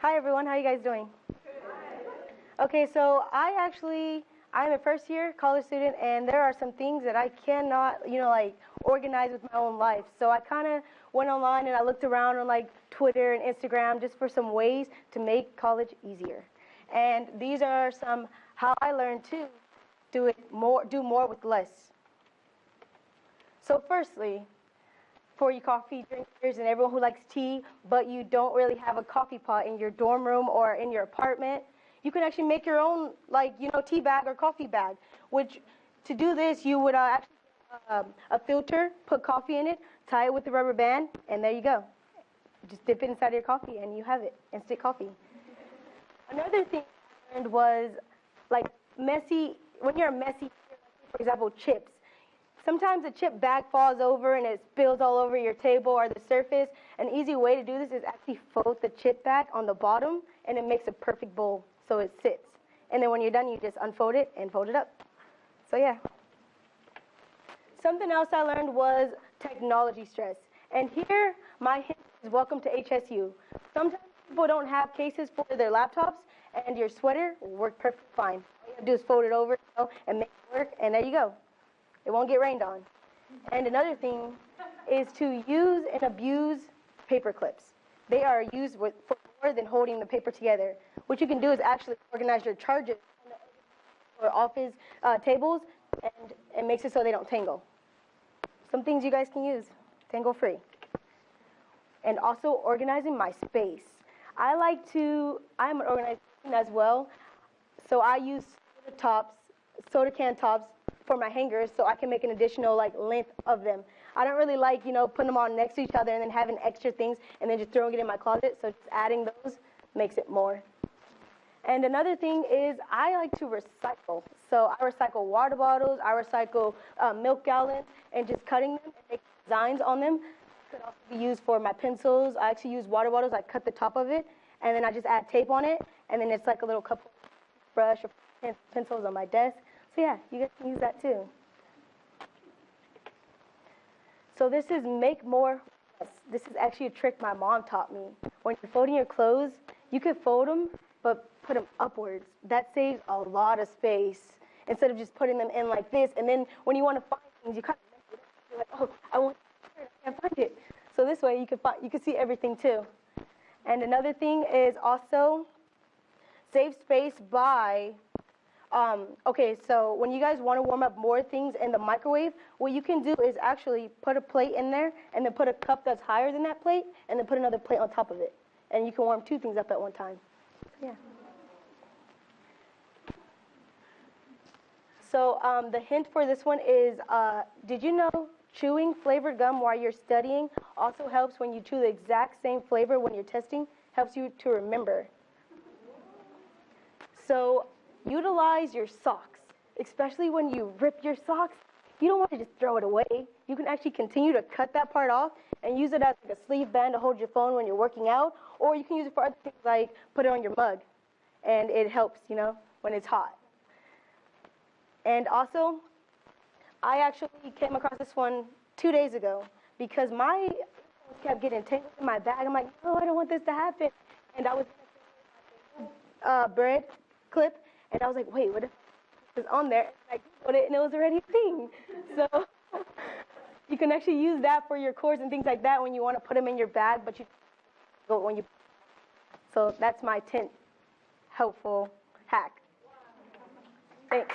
Hi everyone, how are you guys doing? Okay, so I actually I'm a first year college student and there are some things that I cannot, you know, like organize with my own life. So I kind of went online and I looked around on like Twitter and Instagram just for some ways to make college easier. And these are some how I learned to do it more do more with less. So firstly, for you coffee drinkers and everyone who likes tea, but you don't really have a coffee pot in your dorm room or in your apartment, you can actually make your own, like, you know, tea bag or coffee bag, which to do this, you would uh, actually um, a filter, put coffee in it, tie it with a rubber band, and there you go. Just dip it inside your coffee, and you have it, instant coffee. Another thing I learned was, like, messy, when you're messy, for example, chips. Sometimes a chip bag falls over and it spills all over your table or the surface. An easy way to do this is actually fold the chip bag on the bottom, and it makes a perfect bowl so it sits. And then when you're done, you just unfold it and fold it up. So yeah. Something else I learned was technology stress. And here, my hint is welcome to HSU. Sometimes people don't have cases for their laptops, and your sweater will work perfectly fine. All you have to do is fold it over you know, and make it work, and there you go. It won't get rained on. And another thing is to use and abuse paper clips. They are used with, for more than holding the paper together. What you can do is actually organize your charges or office uh, tables, and it makes it so they don't tangle. Some things you guys can use, tangle free. And also organizing my space. I like to, I'm an organizer as well, so I use soda tops, soda can tops for my hangers so I can make an additional like length of them. I don't really like, you know, putting them all next to each other and then having extra things and then just throwing it in my closet. So just adding those makes it more. And another thing is I like to recycle. So I recycle water bottles, I recycle uh, milk gallons, and just cutting them and making designs on them could also be used for my pencils. I actually use water bottles. I cut the top of it, and then I just add tape on it, and then it's like a little cup brush or pencils on my desk. So yeah, you guys can use that too. So this is make more. This is actually a trick my mom taught me. When you're folding your clothes, you can fold them, but put them upwards. That saves a lot of space instead of just putting them in like this. And then when you want to find things, you kind of you're like, oh, I want, I can't find it. So this way you can find, you can see everything too. And another thing is also save space by um, okay, so when you guys want to warm up more things in the microwave, what you can do is actually put a plate in there and then put a cup that's higher than that plate and then put another plate on top of it. And you can warm two things up at one time. Yeah. So um, the hint for this one is, uh, did you know chewing flavored gum while you're studying also helps when you chew the exact same flavor when you're testing, helps you to remember. So utilize your socks, especially when you rip your socks. You don't want to just throw it away. You can actually continue to cut that part off and use it as like a sleeve band to hold your phone when you're working out, or you can use it for other things like put it on your mug, and it helps, you know, when it's hot. And also, I actually came across this one two days ago because my kept getting tangled in my bag. I'm like, no, I don't want this to happen. And I was uh, bread clip, and I was like, wait, what if it was on there? And I put it, and it was already a thing. So you can actually use that for your cords and things like that when you want to put them in your bag, but you go when you. So that's my tent helpful hack. Thanks.